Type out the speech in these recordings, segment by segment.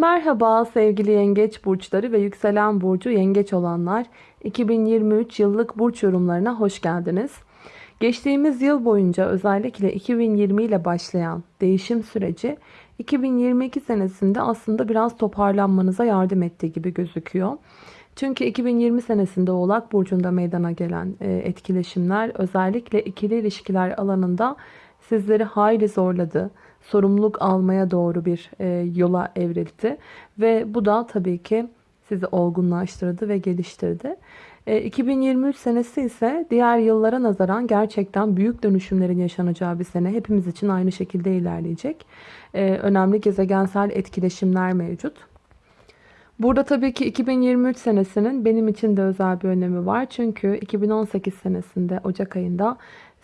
Merhaba sevgili yengeç burçları ve yükselen burcu yengeç olanlar. 2023 yıllık burç yorumlarına hoş geldiniz. Geçtiğimiz yıl boyunca özellikle 2020 ile başlayan değişim süreci 2022 senesinde aslında biraz toparlanmanıza yardım ettiği gibi gözüküyor. Çünkü 2020 senesinde Oğlak Burcu'nda meydana gelen e, etkileşimler özellikle ikili ilişkiler alanında sizleri hayli zorladı sorumluluk almaya doğru bir e, yola evrildi. Ve bu da tabii ki sizi olgunlaştırdı ve geliştirdi. E, 2023 senesi ise diğer yıllara nazaran gerçekten büyük dönüşümlerin yaşanacağı bir sene. Hepimiz için aynı şekilde ilerleyecek. E, önemli gezegensel etkileşimler mevcut. Burada tabii ki 2023 senesinin benim için de özel bir önemi var. Çünkü 2018 senesinde Ocak ayında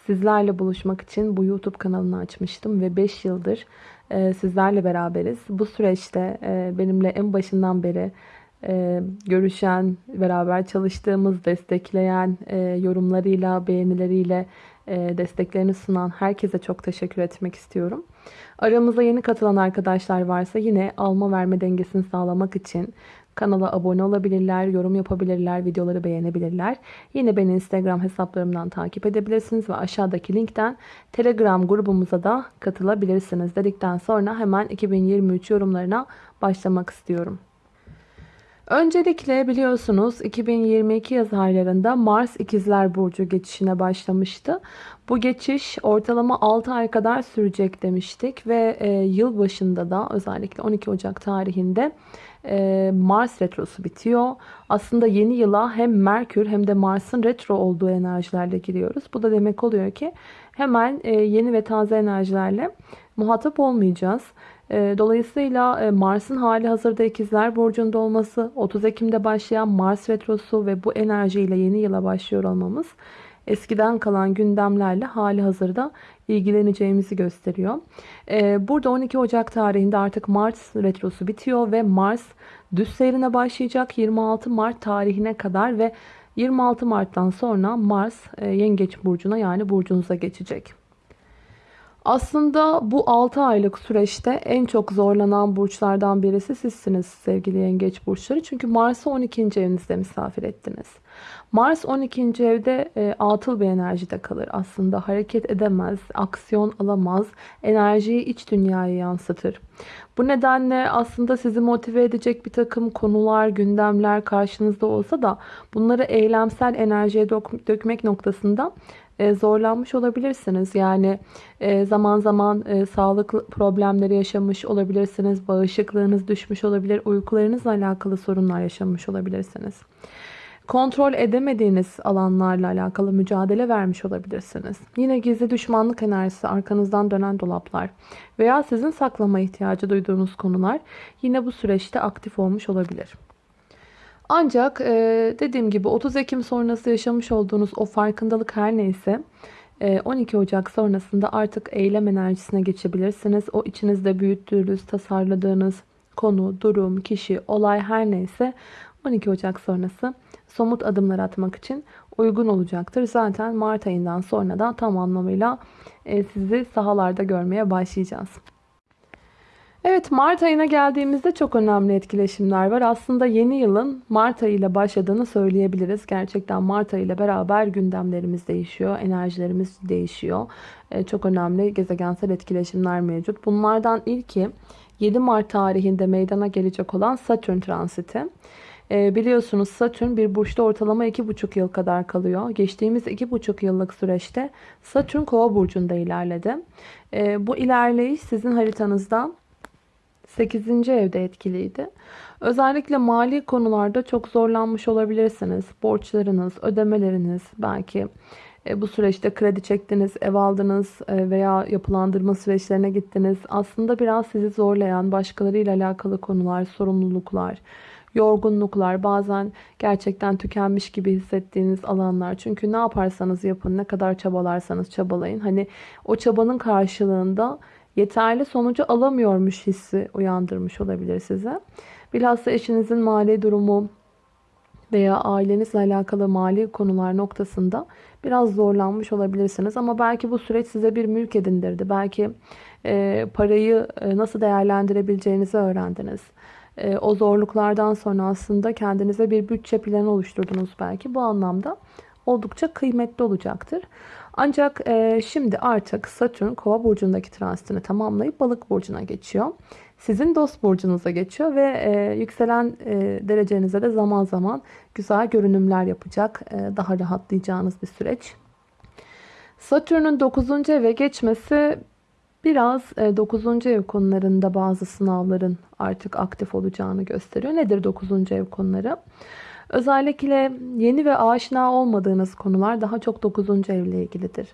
sizlerle buluşmak için bu YouTube kanalını açmıştım ve 5 yıldır e, sizlerle beraberiz. Bu süreçte e, benimle en başından beri e, görüşen, beraber çalıştığımız, destekleyen, yorumlarıyla, beğenileriyle desteklerini sunan herkese çok teşekkür etmek istiyorum. Aramıza yeni katılan arkadaşlar varsa yine alma verme dengesini sağlamak için Kanala abone olabilirler, yorum yapabilirler, videoları beğenebilirler. Yine beni Instagram hesaplarımdan takip edebilirsiniz ve aşağıdaki linkten Telegram grubumuza da katılabilirsiniz dedikten sonra hemen 2023 yorumlarına başlamak istiyorum. Öncelikle biliyorsunuz 2022 yaz aylarında Mars İkizler Burcu geçişine başlamıştı. Bu geçiş ortalama 6 ay kadar sürecek demiştik ve e, yıl başında da özellikle 12 Ocak tarihinde e, Mars retrosu bitiyor. Aslında yeni yıla hem Merkür hem de Mars'ın retro olduğu enerjilerle giriyoruz. Bu da demek oluyor ki hemen e, yeni ve taze enerjilerle muhatap olmayacağız. E, dolayısıyla Mars'ın hali hazırda ikizler burcunda olması, 30 Ekim'de başlayan Mars retrosu ve bu enerjiyle yeni yıla başlıyor olmamız eskiden kalan gündemlerle hali hazırda ilgileneceğimizi gösteriyor. Ee, burada 12 Ocak tarihinde artık Mars retrosu bitiyor ve Mars düz seyrine başlayacak 26 Mart tarihine kadar ve 26 Mart'tan sonra Mars e, Yengeç burcuna yani burcunuza geçecek. Aslında bu 6 aylık süreçte en çok zorlanan burçlardan birisi sizsiniz sevgili yengeç burçları. Çünkü Mars'ı 12. evinizde misafir ettiniz. Mars 12. evde e, atıl bir enerjide kalır aslında. Hareket edemez, aksiyon alamaz, enerjiyi iç dünyaya yansıtır. Bu nedenle aslında sizi motive edecek bir takım konular, gündemler karşınızda olsa da bunları eylemsel enerjiye dökmek noktasında e, zorlanmış olabilirsiniz. Yani e, zaman zaman e, sağlık problemleri yaşamış olabilirsiniz. Bağışıklığınız düşmüş olabilir. Uykularınızla alakalı sorunlar yaşamış olabilirsiniz. Kontrol edemediğiniz alanlarla alakalı mücadele vermiş olabilirsiniz. Yine gizli düşmanlık enerjisi, arkanızdan dönen dolaplar veya sizin saklama ihtiyacı duyduğunuz konular yine bu süreçte aktif olmuş olabilir. Ancak e, dediğim gibi 30 Ekim sonrası yaşamış olduğunuz o farkındalık her neyse 12 e, Ocak sonrasında artık eylem enerjisine geçebilirsiniz. O içinizde büyüttüğünüz, tasarladığınız konu, durum, kişi, olay her neyse 12 Ocak sonrası somut adımlar atmak için uygun olacaktır. Zaten Mart ayından sonra da tam anlamıyla e, sizi sahalarda görmeye başlayacağız. Evet Mart ayına geldiğimizde çok önemli etkileşimler var. Aslında yeni yılın Mart ayı ile başladığını söyleyebiliriz. Gerçekten Mart ayı ile beraber gündemlerimiz değişiyor, enerjilerimiz değişiyor. Ee, çok önemli gezegensel etkileşimler mevcut. Bunlardan ilki 7 Mart tarihinde meydana gelecek olan Satürn transiti. Ee, biliyorsunuz Satürn bir burçta ortalama 2,5 yıl kadar kalıyor. Geçtiğimiz 2,5 yıllık süreçte Satürn kova burcunda ilerledi. Ee, bu ilerleyiş sizin haritanızda 8. evde etkiliydi. Özellikle mali konularda çok zorlanmış olabilirsiniz. Borçlarınız, ödemeleriniz belki e, bu süreçte kredi çektiniz, ev aldınız e, veya yapılandırma süreçlerine gittiniz. Aslında biraz sizi zorlayan başkalarıyla alakalı konular, sorumluluklar, yorgunluklar, bazen gerçekten tükenmiş gibi hissettiğiniz alanlar. Çünkü ne yaparsanız yapın, ne kadar çabalarsanız çabalayın. Hani o çabanın karşılığında yeterli sonucu alamıyormuş hissi uyandırmış olabilir size. Bilhassa eşinizin mali durumu veya ailenizle alakalı mali konular noktasında biraz zorlanmış olabilirsiniz. Ama belki bu süreç size bir mülk edindirdi. Belki e, parayı e, nasıl değerlendirebileceğinizi öğrendiniz. e, o zorluklardan sonra aslında kendinize bir bütçe planı oluşturdunuz belki. Bu anlamda oldukça kıymetli olacaktır. Ancak e, şimdi artık Satürn Kova burcundaki transitini tamamlayıp Balık burcuna geçiyor. Sizin dost burcunuza geçiyor ve e, yükselen e, derecenize de zaman zaman güzel görünümler yapacak. E, daha rahatlayacağınız bir süreç. Satürn'ün 9. eve geçmesi biraz 9. ev konularında bazı sınavların artık aktif olacağını gösteriyor. Nedir 9. ev konuları? Özellikle yeni ve aşina olmadığınız konular daha çok 9. evle ilgilidir.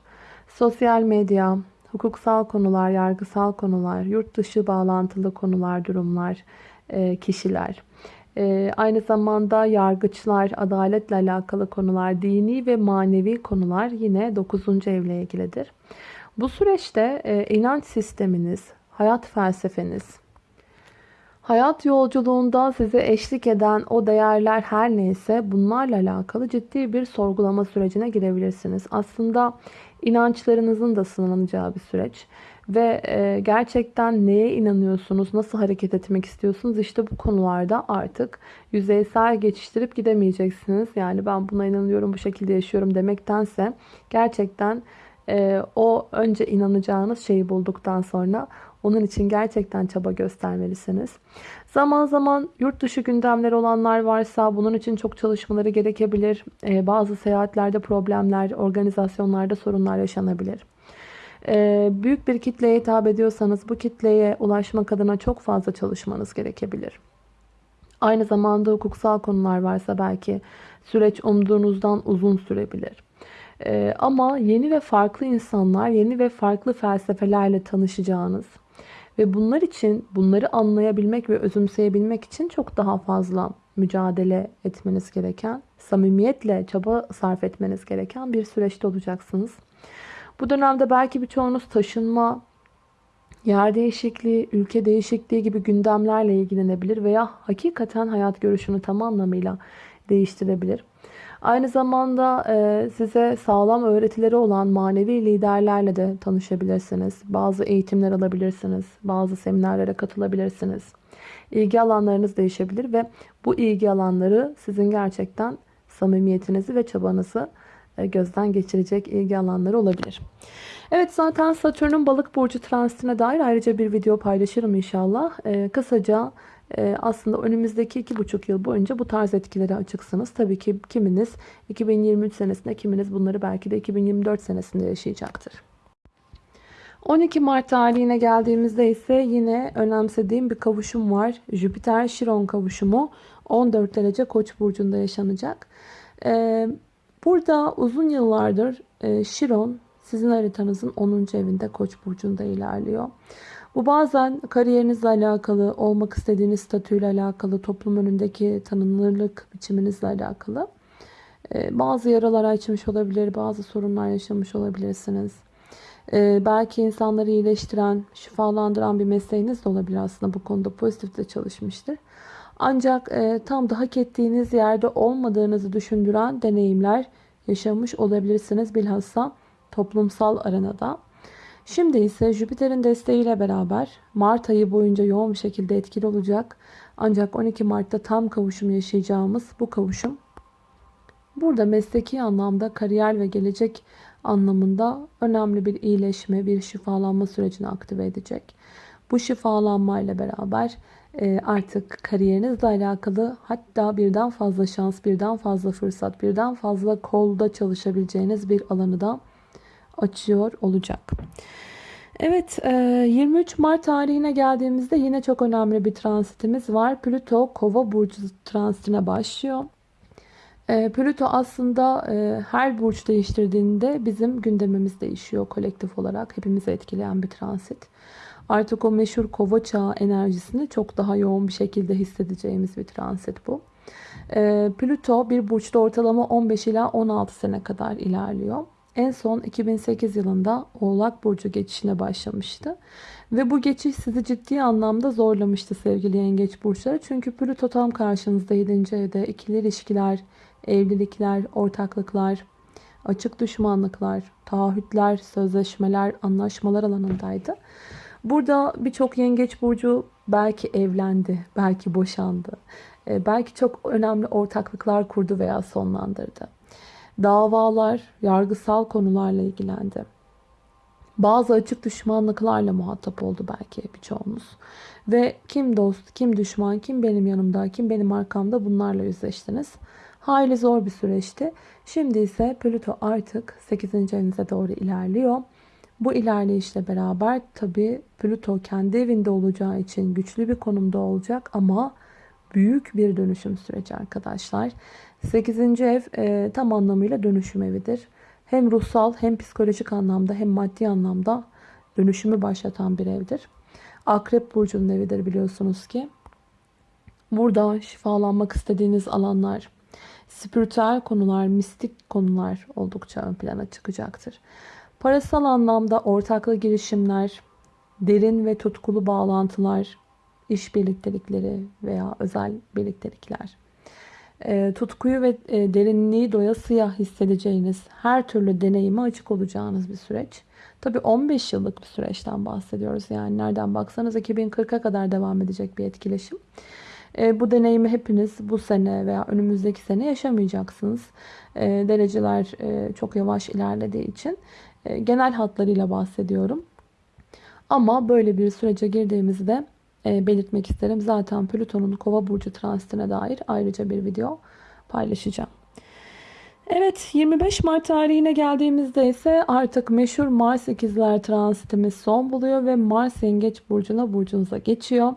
Sosyal medya, hukuksal konular, yargısal konular, yurt dışı bağlantılı konular, durumlar, e, kişiler. E, aynı zamanda yargıçlar, adaletle alakalı konular, dini ve manevi konular yine 9. evle ilgilidir. Bu süreçte e, inanç sisteminiz, hayat felsefeniz, hayat yolculuğunda size eşlik eden o değerler her neyse bunlarla alakalı ciddi bir sorgulama sürecine girebilirsiniz. Aslında inançlarınızın da sınanacağı bir süreç. Ve e, gerçekten neye inanıyorsunuz, nasıl hareket etmek istiyorsunuz? İşte bu konularda artık yüzeysel geçiştirip gidemeyeceksiniz. Yani ben buna inanıyorum, bu şekilde yaşıyorum demektense gerçekten e, o önce inanacağınız şeyi bulduktan sonra onun için gerçekten çaba göstermelisiniz. Zaman zaman yurt dışı gündemler olanlar varsa bunun için çok çalışmaları gerekebilir. E, bazı seyahatlerde problemler, organizasyonlarda sorunlar yaşanabilir. E, büyük bir kitleye hitap ediyorsanız bu kitleye ulaşmak adına çok fazla çalışmanız gerekebilir. Aynı zamanda hukuksal konular varsa belki süreç umduğunuzdan uzun sürebilir. Ee, ama yeni ve farklı insanlar, yeni ve farklı felsefelerle tanışacağınız ve bunlar için, bunları anlayabilmek ve özümseyebilmek için çok daha fazla mücadele etmeniz gereken, samimiyetle çaba sarf etmeniz gereken bir süreçte olacaksınız. Bu dönemde belki birçoğunuz taşınma, yer değişikliği, ülke değişikliği gibi gündemlerle ilgilenebilir veya hakikaten hayat görüşünü tam anlamıyla değiştirebilir. Aynı zamanda e, size sağlam öğretileri olan manevi liderlerle de tanışabilirsiniz. Bazı eğitimler alabilirsiniz. Bazı seminerlere katılabilirsiniz. İlgi alanlarınız değişebilir ve bu ilgi alanları sizin gerçekten samimiyetinizi ve çabanızı e, gözden geçirecek ilgi alanları olabilir. Evet zaten Satürn'ün balık burcu transitine dair ayrıca bir video paylaşırım inşallah. Ee, kısaca aslında önümüzdeki iki buçuk yıl boyunca bu tarz etkilere açıksınız. Tabii ki kiminiz 2023 senesinde kiminiz bunları belki de 2024 senesinde yaşayacaktır. 12 Mart tarihine geldiğimizde ise yine önemsediğim bir kavuşum var. Jüpiter-Şiron kavuşumu 14 derece Koç burcunda yaşanacak. Ee, burada uzun yıllardır e, Şiron sizin haritanızın 10. evinde Koç burcunda ilerliyor. Bu bazen kariyerinizle alakalı, olmak istediğiniz statüyle alakalı, toplum önündeki tanınırlık biçiminizle alakalı. Ee, bazı yaralar açmış olabilir, bazı sorunlar yaşamış olabilirsiniz. Ee, belki insanları iyileştiren, şifalandıran bir mesleğiniz de olabilir aslında bu konuda pozitif de çalışmıştır. Ancak e, tam da hak ettiğiniz yerde olmadığınızı düşündüren deneyimler yaşamış olabilirsiniz bilhassa toplumsal arenada. Şimdi ise Jüpiter'in desteğiyle beraber Mart ayı boyunca yoğun bir şekilde etkili olacak. Ancak 12 Mart'ta tam kavuşum yaşayacağımız bu kavuşum burada mesleki anlamda kariyer ve gelecek anlamında önemli bir iyileşme, bir şifalanma sürecini aktive edecek. Bu şifalanmayla beraber e, artık kariyerinizle alakalı hatta birden fazla şans, birden fazla fırsat, birden fazla kolda çalışabileceğiniz bir alanı da açıyor olacak. Evet 23 e, Mart tarihine geldiğimizde yine çok önemli bir transitimiz var. Plüto kova burcu transitine başlıyor. E, Plüto aslında e, her burç değiştirdiğinde bizim gündemimiz değişiyor kolektif olarak. Hepimizi etkileyen bir transit. Artık o meşhur kova çağı enerjisini çok daha yoğun bir şekilde hissedeceğimiz bir transit bu. Plüto bir burçta ortalama 15 ila 16 sene kadar ilerliyor. En son 2008 yılında Oğlak Burcu geçişine başlamıştı. Ve bu geçiş sizi ciddi anlamda zorlamıştı sevgili yengeç burçları. Çünkü Plüto tam karşınızda 7. evde ikili ilişkiler, evlilikler, ortaklıklar, açık düşmanlıklar, taahhütler, sözleşmeler, anlaşmalar alanındaydı. Burada birçok yengeç burcu belki evlendi, belki boşandı. E, belki çok önemli ortaklıklar kurdu veya sonlandırdı. Davalar, yargısal konularla ilgilendi. Bazı açık düşmanlıklarla muhatap oldu belki birçoğumuz. Ve kim dost, kim düşman, kim benim yanımda, kim benim arkamda bunlarla yüzleştiniz. Hayli zor bir süreçti. Şimdi ise Plüto artık 8. evinize doğru ilerliyor. Bu ilerleyişle beraber tabi Plüto kendi evinde olacağı için güçlü bir konumda olacak ama büyük bir dönüşüm süreci arkadaşlar. 8. ev e, tam anlamıyla dönüşüm evidir. Hem ruhsal hem psikolojik anlamda hem maddi anlamda dönüşümü başlatan bir evdir. Akrep burcunun evidir biliyorsunuz ki. Burada şifalanmak istediğiniz alanlar, spiritüel konular, mistik konular oldukça ön plana çıkacaktır. Parasal anlamda ortaklı girişimler, derin ve tutkulu bağlantılar, iş birliktelikleri veya özel birliktelikler. E, tutkuyu ve e, derinliği doyasıya hissedeceğiniz her türlü deneyime açık olacağınız bir süreç. Tabi 15 yıllık bir süreçten bahsediyoruz. Yani nereden baksanız 2040'a kadar devam edecek bir etkileşim. E, bu deneyimi hepiniz bu sene veya önümüzdeki sene yaşamayacaksınız. Dereceler çok yavaş ilerlediği için genel hatlarıyla bahsediyorum. Ama böyle bir sürece girdiğimizde belirtmek isterim. Zaten Plüton'un kova burcu transitine dair ayrıca bir video paylaşacağım. Evet 25 Mart tarihine geldiğimizde ise artık meşhur Mars ikizler transitimiz son buluyor ve Mars yengeç burcuna burcunuza geçiyor.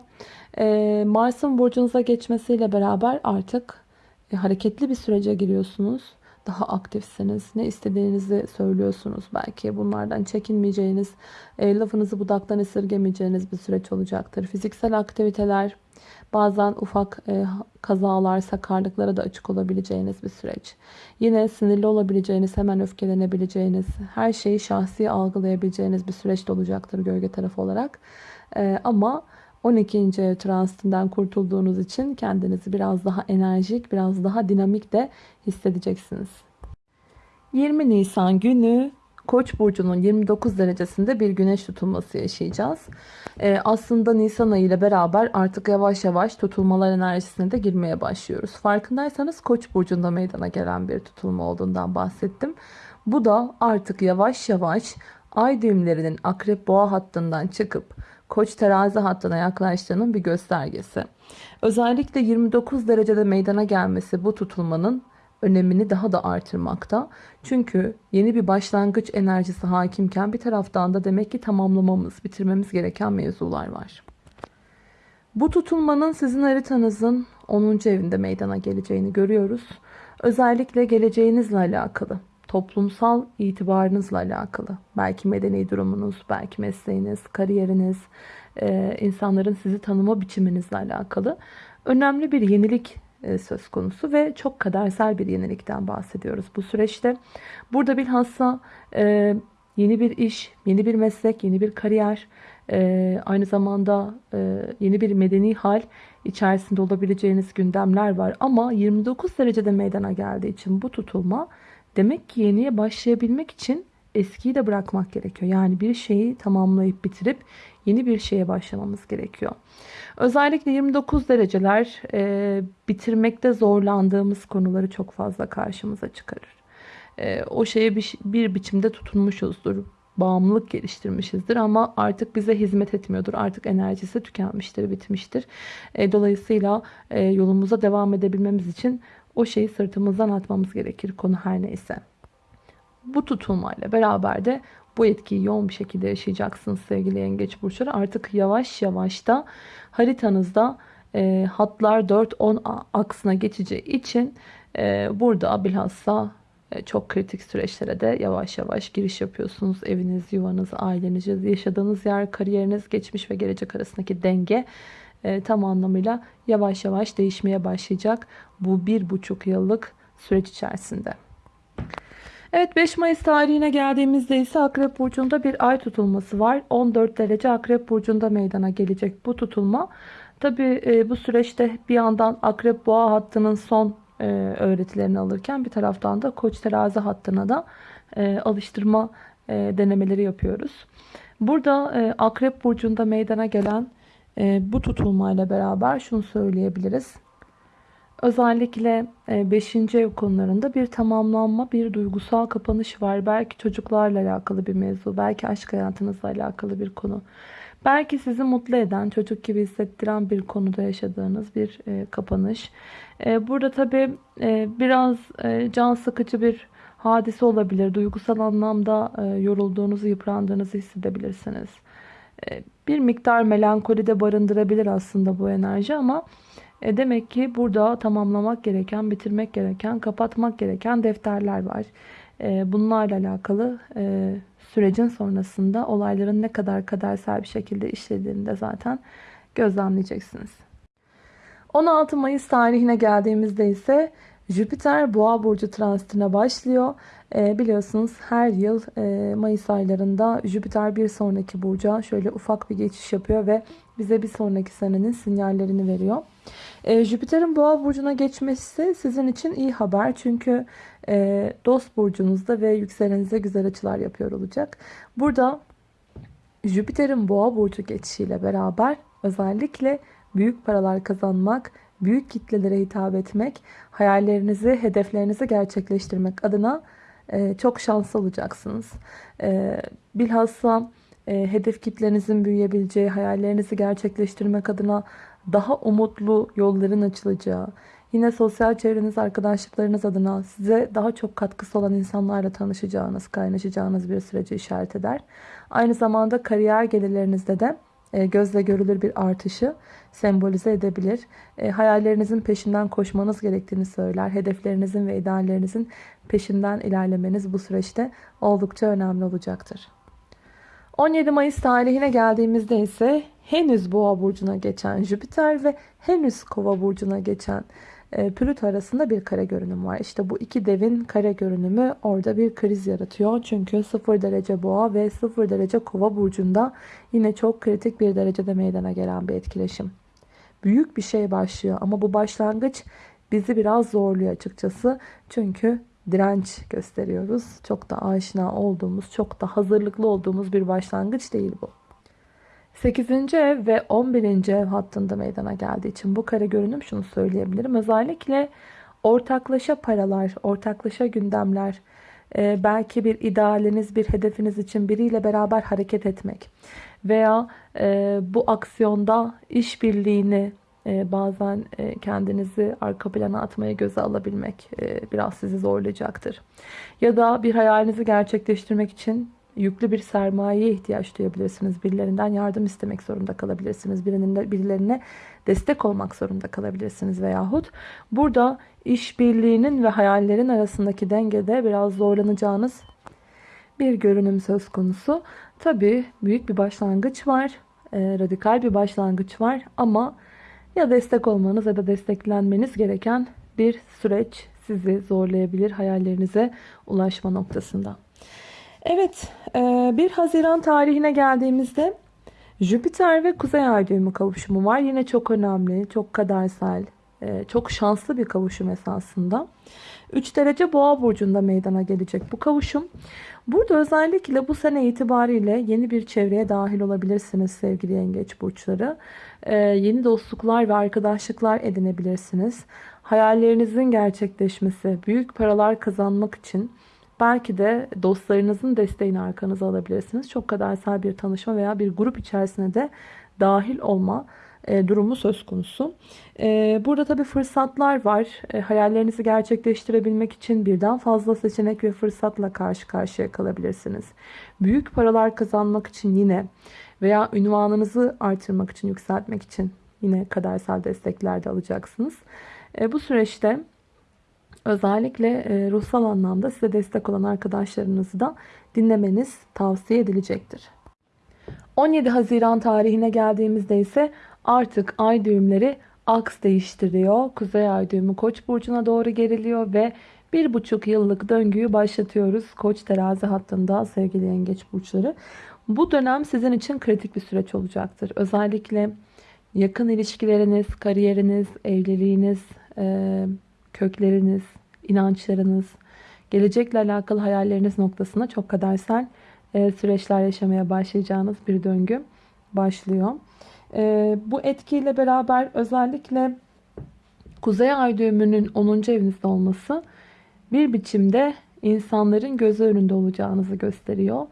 Ee, Mars'ın burcunuza geçmesiyle beraber artık e, hareketli bir sürece giriyorsunuz daha aktifsiniz. Ne istediğinizi söylüyorsunuz belki. Bunlardan çekinmeyeceğiniz, e, lafınızı budaktan esirgemeyeceğiniz bir süreç olacaktır. Fiziksel aktiviteler, bazen ufak e, kazalar, sakarlıklara da açık olabileceğiniz bir süreç. Yine sinirli olabileceğiniz, hemen öfkelenebileceğiniz, her şeyi şahsi algılayabileceğiniz bir süreç de olacaktır gölge tarafı olarak. E, ama 12. ev transitinden kurtulduğunuz için kendinizi biraz daha enerjik, biraz daha dinamik de hissedeceksiniz. 20 Nisan günü Koç burcunun 29 derecesinde bir güneş tutulması yaşayacağız. Ee, aslında Nisan ayı ile beraber artık yavaş yavaş tutulmalar enerjisine de girmeye başlıyoruz. Farkındaysanız Koç burcunda meydana gelen bir tutulma olduğundan bahsettim. Bu da artık yavaş yavaş ay düğümlerinin akrep boğa hattından çıkıp Koç terazi hattına yaklaştığının bir göstergesi. Özellikle 29 derecede meydana gelmesi bu tutulmanın önemini daha da artırmakta. Çünkü yeni bir başlangıç enerjisi hakimken bir taraftan da demek ki tamamlamamız, bitirmemiz gereken mevzular var. Bu tutulmanın sizin haritanızın 10. evinde meydana geleceğini görüyoruz. Özellikle geleceğinizle alakalı toplumsal itibarınızla alakalı. Belki medeni durumunuz, belki mesleğiniz, kariyeriniz, e, insanların sizi tanıma biçiminizle alakalı önemli bir yenilik e, söz konusu ve çok kadersel bir yenilikten bahsediyoruz bu süreçte. Burada bilhassa e, yeni bir iş, yeni bir meslek, yeni bir kariyer, aynı zamanda yeni bir medeni hal içerisinde olabileceğiniz gündemler var. Ama 29 derecede meydana geldiği için bu tutulma Demek ki yeniye başlayabilmek için eskiyi de bırakmak gerekiyor. Yani bir şeyi tamamlayıp bitirip yeni bir şeye başlamamız gerekiyor. Özellikle 29 dereceler e, bitirmekte zorlandığımız konuları çok fazla karşımıza çıkarır. E, o şeye bir, bir biçimde tutunmuşuzdur. Bağımlılık geliştirmişizdir ama artık bize hizmet etmiyordur. Artık enerjisi tükenmiştir, bitmiştir. E, dolayısıyla e, yolumuza devam edebilmemiz için o şeyi sırtımızdan atmamız gerekir konu her neyse. Bu tutulmayla beraber de bu etkiyi yoğun bir şekilde yaşayacaksınız sevgili yengeç burçları. Artık yavaş yavaş da haritanızda e, hatlar 4-10 aksına geçeceği için e, burada bilhassa e, çok kritik süreçlere de yavaş yavaş giriş yapıyorsunuz. Eviniz, yuvanız, aileniz, yaşadığınız yer, kariyeriniz, geçmiş ve gelecek arasındaki denge e, tam anlamıyla yavaş yavaş değişmeye başlayacak bu bir buçuk yıllık süreç içerisinde. Evet 5 Mayıs tarihine geldiğimizde ise Akrep Burcu'nda bir ay tutulması var. 14 derece Akrep Burcu'nda meydana gelecek bu tutulma. Tabi e, bu süreçte bir yandan Akrep Boğa hattının son e, öğretilerini alırken bir taraftan da Koç terazi hattına da e, alıştırma e, denemeleri yapıyoruz. Burada e, Akrep Burcu'nda meydana gelen bu tutulmayla beraber şunu söyleyebiliriz. Özellikle 5. ev konularında bir tamamlanma, bir duygusal kapanış var. Belki çocuklarla alakalı bir mevzu, belki aşk hayatınızla alakalı bir konu. Belki sizi mutlu eden, çocuk gibi hissettiren bir konuda yaşadığınız bir e, kapanış. E, burada tabii e, biraz e, can sıkıcı bir hadise olabilir. Duygusal anlamda e, yorulduğunuzu, yıprandığınızı hissedebilirsiniz. E, bir miktar melankoli de barındırabilir aslında bu enerji ama e, demek ki burada tamamlamak gereken, bitirmek gereken, kapatmak gereken defterler var. E, bunlarla alakalı e, sürecin sonrasında olayların ne kadar kadersel bir şekilde işlediğini de zaten gözlemleyeceksiniz. 16 Mayıs tarihine geldiğimizde ise Jüpiter Boğa burcu transitine başlıyor. E, biliyorsunuz her yıl e, Mayıs aylarında Jüpiter bir sonraki burca şöyle ufak bir geçiş yapıyor ve bize bir sonraki senenin sinyallerini veriyor. E, Jüpiter'in Boğa burcuna geçmesi sizin için iyi haber çünkü e, dost burcunuzda ve yükselenize güzel açılar yapıyor olacak. Burada Jüpiter'in Boğa burcu geçişiyle beraber özellikle büyük paralar kazanmak, büyük kitlelere hitap etmek, hayallerinizi, hedeflerinizi gerçekleştirmek adına e, çok şanslı olacaksınız. E, bilhassa e, hedef kitlenizin büyüyebileceği, hayallerinizi gerçekleştirmek adına daha umutlu yolların açılacağı, yine sosyal çevreniz, arkadaşlıklarınız adına size daha çok katkısı olan insanlarla tanışacağınız, kaynaşacağınız bir süreci işaret eder. Aynı zamanda kariyer gelirlerinizde de gözle görülür bir artışı sembolize edebilir. E, hayallerinizin peşinden koşmanız gerektiğini söyler. Hedeflerinizin ve ideallerinizin peşinden ilerlemeniz bu süreçte oldukça önemli olacaktır. 17 Mayıs tarihine geldiğimizde ise henüz Boğa burcuna geçen Jüpiter ve henüz Kova burcuna geçen e, Plüto arasında bir kare görünüm var. İşte bu iki devin kare görünümü orada bir kriz yaratıyor. Çünkü 0 derece Boğa ve 0 derece Kova burcunda yine çok kritik bir derecede meydana gelen bir etkileşim. Büyük bir şey başlıyor ama bu başlangıç bizi biraz zorluyor açıkçası. Çünkü direnç gösteriyoruz. Çok da aşina olduğumuz, çok da hazırlıklı olduğumuz bir başlangıç değil bu. 8. ev ve 11. ev hattında meydana geldiği için bu kare görünüm şunu söyleyebilirim. Özellikle ortaklaşa paralar, ortaklaşa gündemler, e, belki bir idealiniz, bir hedefiniz için biriyle beraber hareket etmek veya e, bu aksiyonda işbirliğini e, bazen kendinizi arka plana atmaya göze alabilmek biraz sizi zorlayacaktır. Ya da bir hayalinizi gerçekleştirmek için yüklü bir sermayeye ihtiyaç duyabilirsiniz. Birilerinden yardım istemek zorunda kalabilirsiniz. Birinin, birilerine destek olmak zorunda kalabilirsiniz veyahut burada işbirliğinin ve hayallerin arasındaki dengede biraz zorlanacağınız bir görünüm söz konusu. Tabi büyük bir başlangıç var. E, radikal bir başlangıç var ama ya destek olmanız ya da desteklenmeniz gereken bir süreç sizi zorlayabilir hayallerinize ulaşma noktasında. Evet 1 e, Haziran tarihine geldiğimizde Jüpiter ve Kuzey Ay düğümü kavuşumu var. Yine çok önemli, çok kadersel, e, çok şanslı bir kavuşum esasında. 3 derece boğa burcunda meydana gelecek bu kavuşum. Burada özellikle bu sene itibariyle yeni bir çevreye dahil olabilirsiniz sevgili yengeç burçları. E, yeni dostluklar ve arkadaşlıklar edinebilirsiniz. Hayallerinizin gerçekleşmesi, büyük paralar kazanmak için Belki de dostlarınızın desteğini arkanıza alabilirsiniz. Çok kadersel bir tanışma veya bir grup içerisine de dahil olma e, durumu söz konusu. E, burada tabi fırsatlar var. E, hayallerinizi gerçekleştirebilmek için birden fazla seçenek ve fırsatla karşı karşıya kalabilirsiniz. Büyük paralar kazanmak için yine veya ünvanınızı artırmak için, yükseltmek için yine kadersel destekler de alacaksınız. Bu süreçte Özellikle e, ruhsal anlamda size destek olan arkadaşlarınızı da dinlemeniz tavsiye edilecektir. 17 Haziran tarihine geldiğimizde ise artık ay düğümleri aks değiştiriyor. Kuzey ay düğümü Koç burcuna doğru geriliyor ve bir buçuk yıllık döngüyü başlatıyoruz. Koç terazi hattında sevgili yengeç burçları. Bu dönem sizin için kritik bir süreç olacaktır. Özellikle yakın ilişkileriniz, kariyeriniz, evliliğiniz, kökleriniz, inançlarınız, gelecekle alakalı hayalleriniz noktasında çok kadersel e, süreçler yaşamaya başlayacağınız bir döngü başlıyor. E, bu etkiyle beraber özellikle Kuzey Ay düğümünün 10. evinizde olması bir biçimde insanların gözü önünde olacağınızı gösteriyor.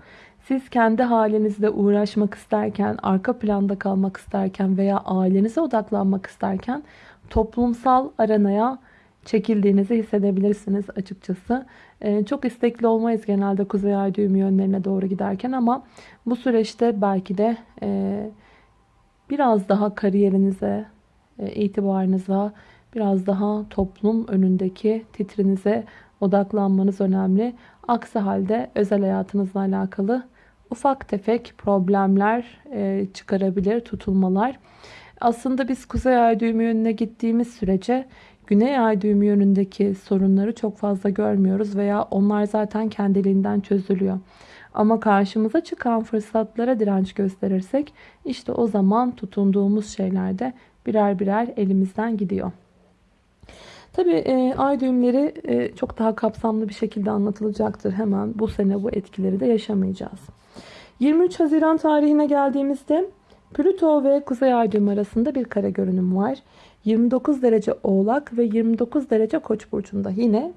Siz kendi halinizle uğraşmak isterken, arka planda kalmak isterken veya ailenize odaklanmak isterken toplumsal aranaya çekildiğinizi hissedebilirsiniz açıkçası. Ee, çok istekli olmayız genelde Kuzey Ay düğümü yönlerine doğru giderken ama bu süreçte belki de e, biraz daha kariyerinize, e, itibarınıza, biraz daha toplum önündeki titrinize odaklanmanız önemli. Aksi halde özel hayatınızla alakalı ufak tefek problemler e, çıkarabilir, tutulmalar. Aslında biz kuzey ay düğümü yönüne gittiğimiz sürece güney ay düğümü yönündeki sorunları çok fazla görmüyoruz veya onlar zaten kendiliğinden çözülüyor. Ama karşımıza çıkan fırsatlara direnç gösterirsek işte o zaman tutunduğumuz şeylerde birer birer elimizden gidiyor. Tabi e, ay düğümleri e, çok daha kapsamlı bir şekilde anlatılacaktır. Hemen bu sene bu etkileri de yaşamayacağız. 23 Haziran tarihine geldiğimizde Plüto ve Kuzey Ay düğümü arasında bir kare görünüm var. 29 derece Oğlak ve 29 derece Koç burcunda. Yine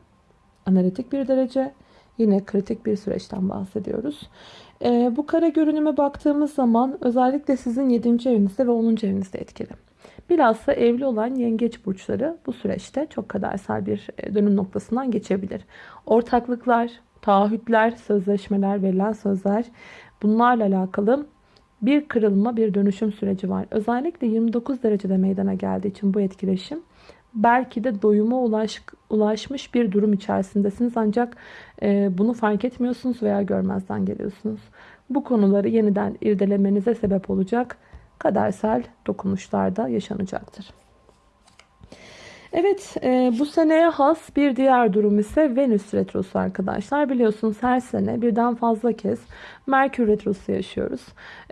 analitik bir derece, yine kritik bir süreçten bahsediyoruz. E, bu kare görünüme baktığımız zaman özellikle sizin 7. evinizde ve 10. evinizde etkili. Bilhassa evli olan yengeç burçları bu süreçte çok kadersel bir e, dönüm noktasından geçebilir. Ortaklıklar, taahhütler, sözleşmeler, verilen sözler bunlarla alakalı bir kırılma, bir dönüşüm süreci var. Özellikle 29 derecede meydana geldiği için bu etkileşim belki de doyuma ulaş, ulaşmış bir durum içerisindesiniz ancak e, bunu fark etmiyorsunuz veya görmezden geliyorsunuz. Bu konuları yeniden irdelemenize sebep olacak kadersel dokunuşlarda yaşanacaktır. Evet e, bu seneye has bir diğer durum ise Venüs Retrosu arkadaşlar. Biliyorsunuz her sene birden fazla kez Merkür Retrosu yaşıyoruz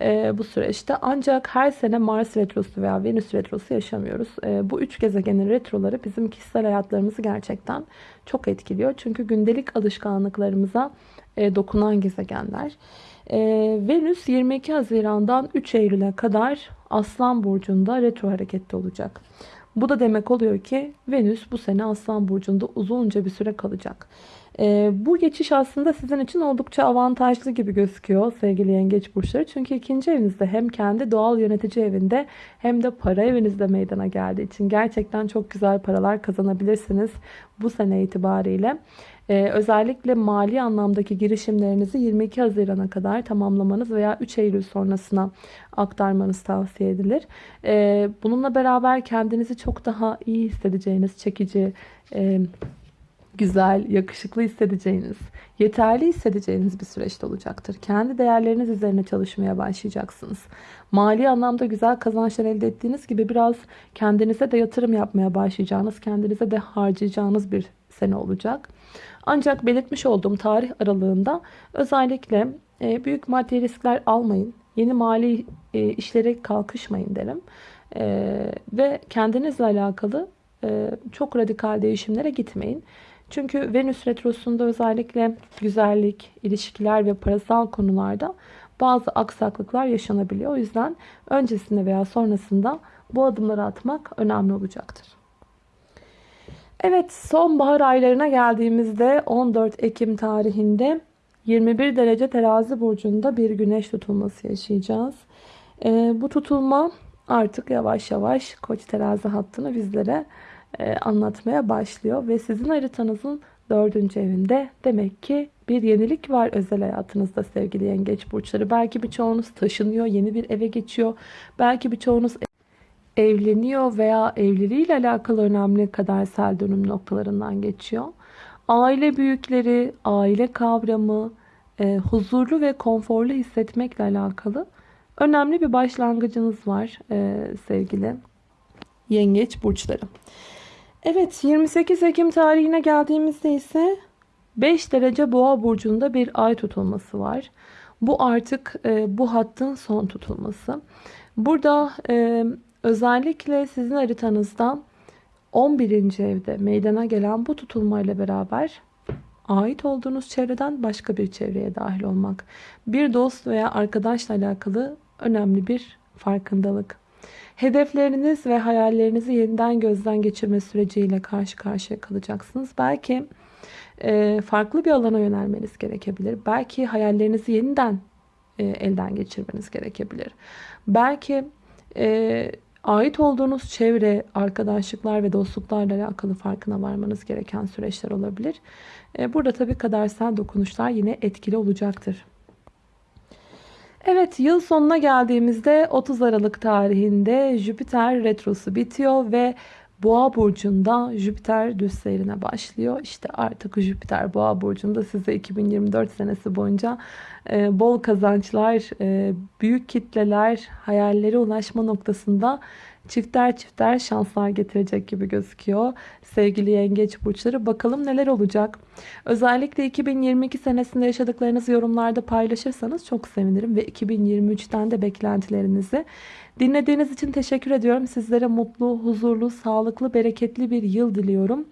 e, bu süreçte. Ancak her sene Mars Retrosu veya Venüs Retrosu yaşamıyoruz. E, bu üç gezegenin retroları bizim kişisel hayatlarımızı gerçekten çok etkiliyor. Çünkü gündelik alışkanlıklarımıza e, dokunan gezegenler. E, Venüs 22 Haziran'dan 3 Eylül'e kadar Aslan Burcu'nda retro harekette olacak. Bu da demek oluyor ki Venüs bu sene Aslan Burcu'nda uzunca bir süre kalacak. E, bu geçiş aslında sizin için oldukça avantajlı gibi gözüküyor sevgili yengeç burçları. Çünkü ikinci evinizde hem kendi doğal yönetici evinde hem de para evinizde meydana geldiği için gerçekten çok güzel paralar kazanabilirsiniz bu sene itibariyle. Ee, özellikle mali anlamdaki girişimlerinizi 22 Haziran'a kadar tamamlamanız veya 3 Eylül sonrasına aktarmanız tavsiye edilir. Ee, bununla beraber kendinizi çok daha iyi hissedeceğiniz, çekici, e, güzel, yakışıklı hissedeceğiniz, yeterli hissedeceğiniz bir süreçte olacaktır. Kendi değerleriniz üzerine çalışmaya başlayacaksınız. Mali anlamda güzel kazançlar elde ettiğiniz gibi biraz kendinize de yatırım yapmaya başlayacağınız, kendinize de harcayacağınız bir sene olacak. Ancak belirtmiş olduğum tarih aralığında özellikle e, büyük maddi riskler almayın. Yeni mali e, işlere kalkışmayın derim. E, ve kendinizle alakalı çok radikal değişimlere gitmeyin. Çünkü Venüs Retrosu'nda özellikle güzellik, ilişkiler ve parasal konularda bazı aksaklıklar yaşanabiliyor. O yüzden öncesinde veya sonrasında bu adımları atmak önemli olacaktır. Evet sonbahar aylarına geldiğimizde 14 Ekim tarihinde 21 derece terazi burcunda bir güneş tutulması yaşayacağız. Ee, bu tutulma artık yavaş yavaş koç terazi hattını bizlere e, anlatmaya başlıyor. Ve sizin haritanızın dördüncü evinde demek ki bir yenilik var özel hayatınızda sevgili yengeç burçları. Belki birçoğunuz taşınıyor, yeni bir eve geçiyor. Belki birçoğunuz evleniyor veya evliliğiyle alakalı önemli kadersel dönüm noktalarından geçiyor. Aile büyükleri, aile kavramı, e, huzurlu ve konforlu hissetmekle alakalı önemli bir başlangıcınız var e, sevgili yengeç burçları. Evet 28 Ekim tarihine geldiğimizde ise 5 derece boğa burcunda bir ay tutulması var. Bu artık e, bu hattın son tutulması. Burada e, Özellikle sizin haritanızdan 11. evde meydana gelen bu tutulmayla beraber ait olduğunuz çevreden başka bir çevreye dahil olmak. Bir dost veya arkadaşla alakalı önemli bir farkındalık. Hedefleriniz ve hayallerinizi yeniden gözden geçirme süreciyle karşı karşıya kalacaksınız. Belki e, farklı bir alana yönelmeniz gerekebilir. Belki hayallerinizi yeniden e, elden geçirmeniz gerekebilir. Belki e, ait olduğunuz çevre, arkadaşlıklar ve dostluklarla alakalı farkına varmanız gereken süreçler olabilir. E, burada tabii kadersel dokunuşlar yine etkili olacaktır. Evet yıl sonuna geldiğimizde 30 Aralık tarihinde Jüpiter retrosu bitiyor ve Boğa burcunda Jüpiter düz seyrine başlıyor. İşte artık Jüpiter Boğa burcunda size 2024 senesi boyunca e, bol kazançlar, e, büyük kitleler, hayallere ulaşma noktasında çifter çifter şanslar getirecek gibi gözüküyor. Sevgili yengeç burçları bakalım neler olacak. Özellikle 2022 senesinde yaşadıklarınızı yorumlarda paylaşırsanız çok sevinirim. Ve 2023'ten de beklentilerinizi dinlediğiniz için teşekkür ediyorum. Sizlere mutlu, huzurlu, sağlıklı, bereketli bir yıl diliyorum.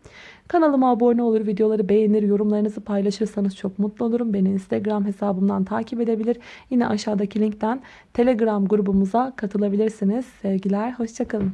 Kanalıma abone olur, videoları beğenir, yorumlarınızı paylaşırsanız çok mutlu olurum. Beni Instagram hesabımdan takip edebilir. Yine aşağıdaki linkten Telegram grubumuza katılabilirsiniz. Sevgiler, hoşçakalın.